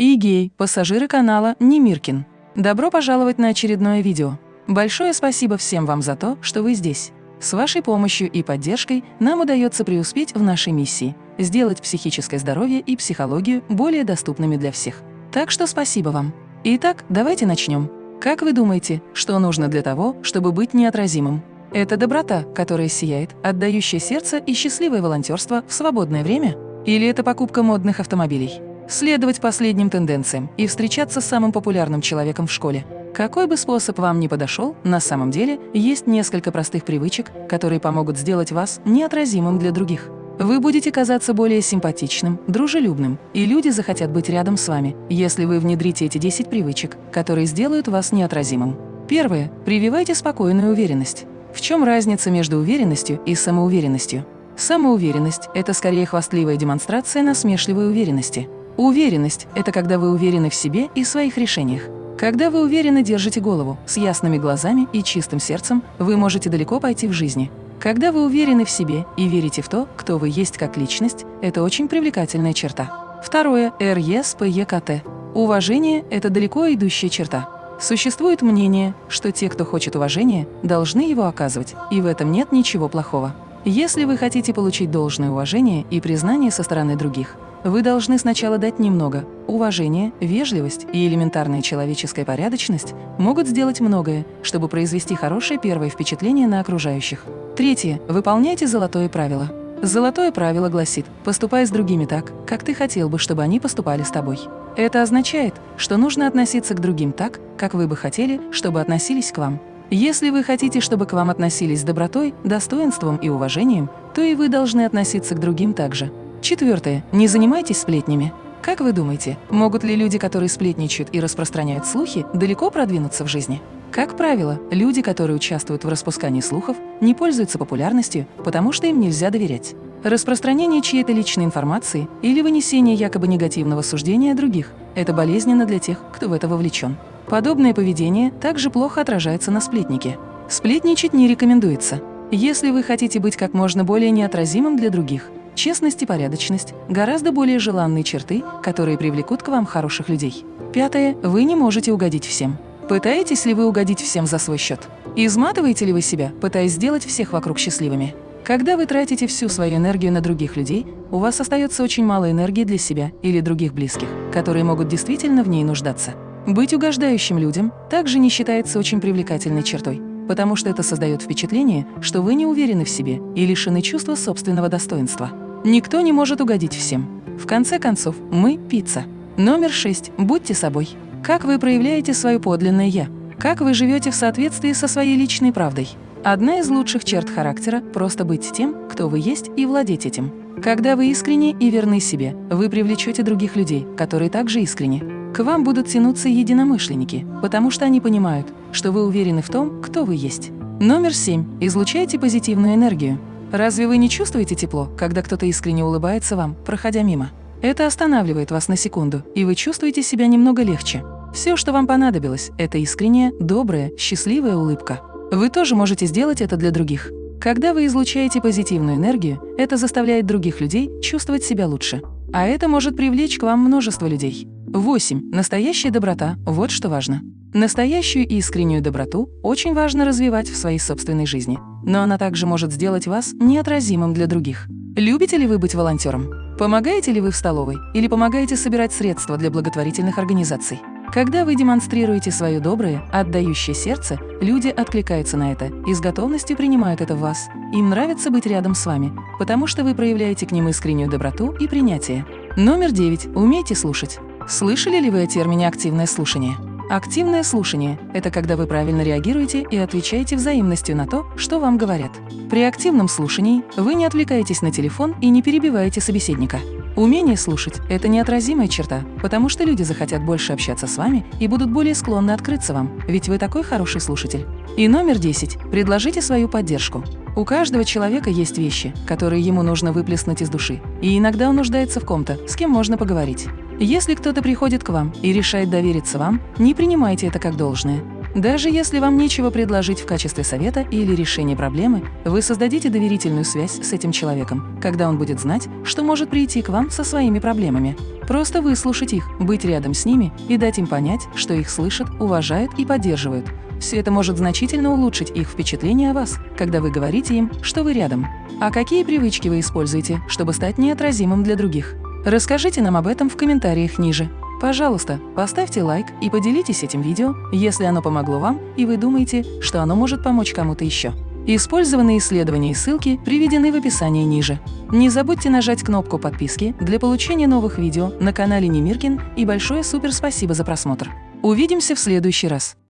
и пассажиры канала Немиркин. Добро пожаловать на очередное видео. Большое спасибо всем вам за то, что вы здесь. С вашей помощью и поддержкой нам удается преуспеть в нашей миссии – сделать психическое здоровье и психологию более доступными для всех. Так что спасибо вам. Итак, давайте начнем. Как вы думаете, что нужно для того, чтобы быть неотразимым? Это доброта, которая сияет, отдающее сердце и счастливое волонтерство в свободное время? Или это покупка модных автомобилей? Следовать последним тенденциям и встречаться с самым популярным человеком в школе? Какой бы способ вам ни подошел, на самом деле есть несколько простых привычек, которые помогут сделать вас неотразимым для других. Вы будете казаться более симпатичным, дружелюбным, и люди захотят быть рядом с вами, если вы внедрите эти 10 привычек, которые сделают вас неотразимым. Первое. Прививайте спокойную уверенность. В чем разница между уверенностью и самоуверенностью? Самоуверенность – это скорее хвастливая демонстрация насмешливой уверенности. Уверенность – это когда вы уверены в себе и своих решениях. Когда вы уверенно держите голову, с ясными глазами и чистым сердцем, вы можете далеко пойти в жизни. Когда вы уверены в себе и верите в то, кто вы есть как личность, это очень привлекательная черта. Второе – РЕСПЕКТ. Уважение – это далеко идущая черта. Существует мнение, что те, кто хочет уважения, должны его оказывать, и в этом нет ничего плохого. Если вы хотите получить должное уважение и признание со стороны других, вы должны сначала дать немного. Уважение, вежливость и элементарная человеческая порядочность могут сделать многое, чтобы произвести хорошее первое впечатление на окружающих. Третье. Выполняйте золотое правило. Золотое правило гласит «поступай с другими так, как ты хотел бы, чтобы они поступали с тобой». Это означает, что нужно относиться к другим так, как вы бы хотели, чтобы относились к вам. Если вы хотите, чтобы к вам относились с добротой, достоинством и уважением, то и вы должны относиться к другим также. Четвертое. Не занимайтесь сплетнями. Как вы думаете, могут ли люди, которые сплетничают и распространяют слухи, далеко продвинуться в жизни? Как правило, люди, которые участвуют в распускании слухов, не пользуются популярностью, потому что им нельзя доверять. Распространение чьей-то личной информации или вынесение якобы негативного суждения о других – это болезненно для тех, кто в это вовлечен. Подобное поведение также плохо отражается на сплетнике. Сплетничать не рекомендуется. Если вы хотите быть как можно более неотразимым для других, честность и порядочность – гораздо более желанные черты, которые привлекут к вам хороших людей. Пятое. Вы не можете угодить всем. Пытаетесь ли вы угодить всем за свой счет? Изматываете ли вы себя, пытаясь сделать всех вокруг счастливыми? Когда вы тратите всю свою энергию на других людей, у вас остается очень мало энергии для себя или других близких, которые могут действительно в ней нуждаться. Быть угождающим людям также не считается очень привлекательной чертой, потому что это создает впечатление, что вы не уверены в себе и лишены чувства собственного достоинства. Никто не может угодить всем. В конце концов, мы – пицца. Номер шесть. Будьте собой. Как вы проявляете свое подлинное «я»? Как вы живете в соответствии со своей личной правдой? Одна из лучших черт характера – просто быть тем, кто вы есть, и владеть этим. Когда вы искренне и верны себе, вы привлечете других людей, которые также искренни. К вам будут тянуться единомышленники, потому что они понимают, что вы уверены в том, кто вы есть. Номер семь. Излучайте позитивную энергию. Разве вы не чувствуете тепло, когда кто-то искренне улыбается вам, проходя мимо? Это останавливает вас на секунду, и вы чувствуете себя немного легче. Все, что вам понадобилось, это искренняя, добрая, счастливая улыбка. Вы тоже можете сделать это для других. Когда вы излучаете позитивную энергию, это заставляет других людей чувствовать себя лучше. А это может привлечь к вам множество людей. 8. Настоящая доброта – вот что важно. Настоящую и искреннюю доброту очень важно развивать в своей собственной жизни, но она также может сделать вас неотразимым для других. Любите ли вы быть волонтером? Помогаете ли вы в столовой или помогаете собирать средства для благотворительных организаций? Когда вы демонстрируете свое доброе, отдающее сердце, люди откликаются на это и с готовностью принимают это в вас. Им нравится быть рядом с вами, потому что вы проявляете к ним искреннюю доброту и принятие. Номер девять. Умейте слушать. Слышали ли вы о термине «активное слушание»? Активное слушание – это когда вы правильно реагируете и отвечаете взаимностью на то, что вам говорят. При активном слушании вы не отвлекаетесь на телефон и не перебиваете собеседника. Умение слушать – это неотразимая черта, потому что люди захотят больше общаться с вами и будут более склонны открыться вам, ведь вы такой хороший слушатель. И номер 10. Предложите свою поддержку. У каждого человека есть вещи, которые ему нужно выплеснуть из души, и иногда он нуждается в ком-то, с кем можно поговорить. Если кто-то приходит к вам и решает довериться вам, не принимайте это как должное. Даже если вам нечего предложить в качестве совета или решения проблемы, вы создадите доверительную связь с этим человеком, когда он будет знать, что может прийти к вам со своими проблемами. Просто выслушать их, быть рядом с ними и дать им понять, что их слышат, уважают и поддерживают. Все это может значительно улучшить их впечатление о вас, когда вы говорите им, что вы рядом. А какие привычки вы используете, чтобы стать неотразимым для других? Расскажите нам об этом в комментариях ниже. Пожалуйста, поставьте лайк и поделитесь этим видео, если оно помогло вам и вы думаете, что оно может помочь кому-то еще. Использованные исследования и ссылки приведены в описании ниже. Не забудьте нажать кнопку подписки для получения новых видео на канале Немиркин и большое супер спасибо за просмотр. Увидимся в следующий раз.